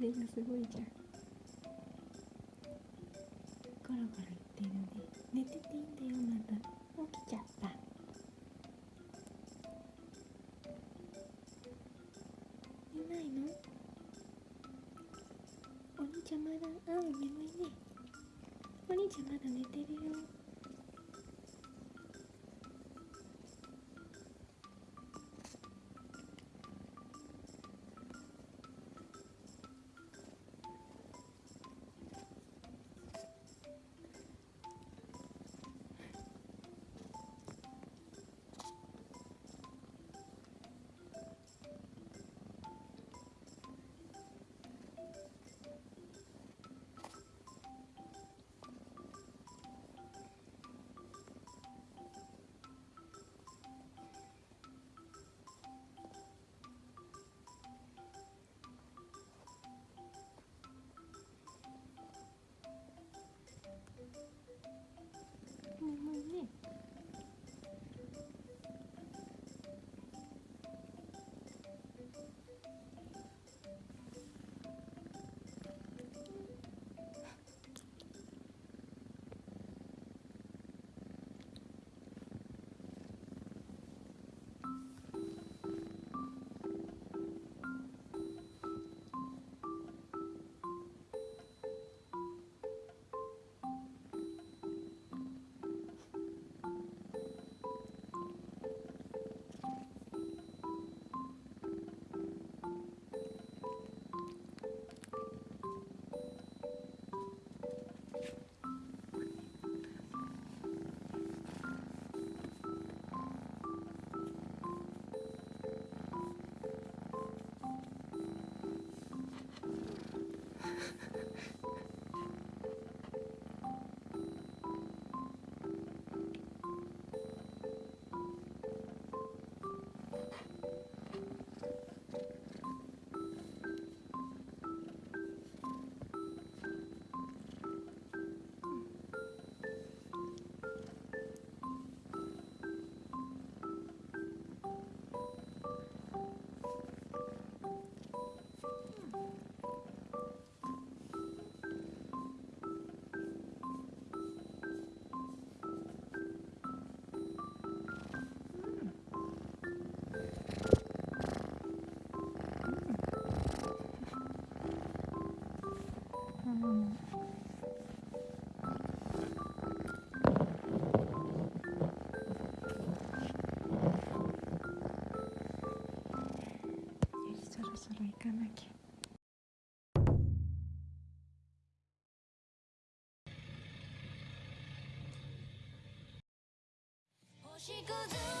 目がすごいじゃん。ゴロゴロ言ってるね。寝てていいんだよまだ。起きちゃった。寝ないの？お兄ちゃんまだ？あ眠いね。お兄ちゃんまだ寝てるよ。go do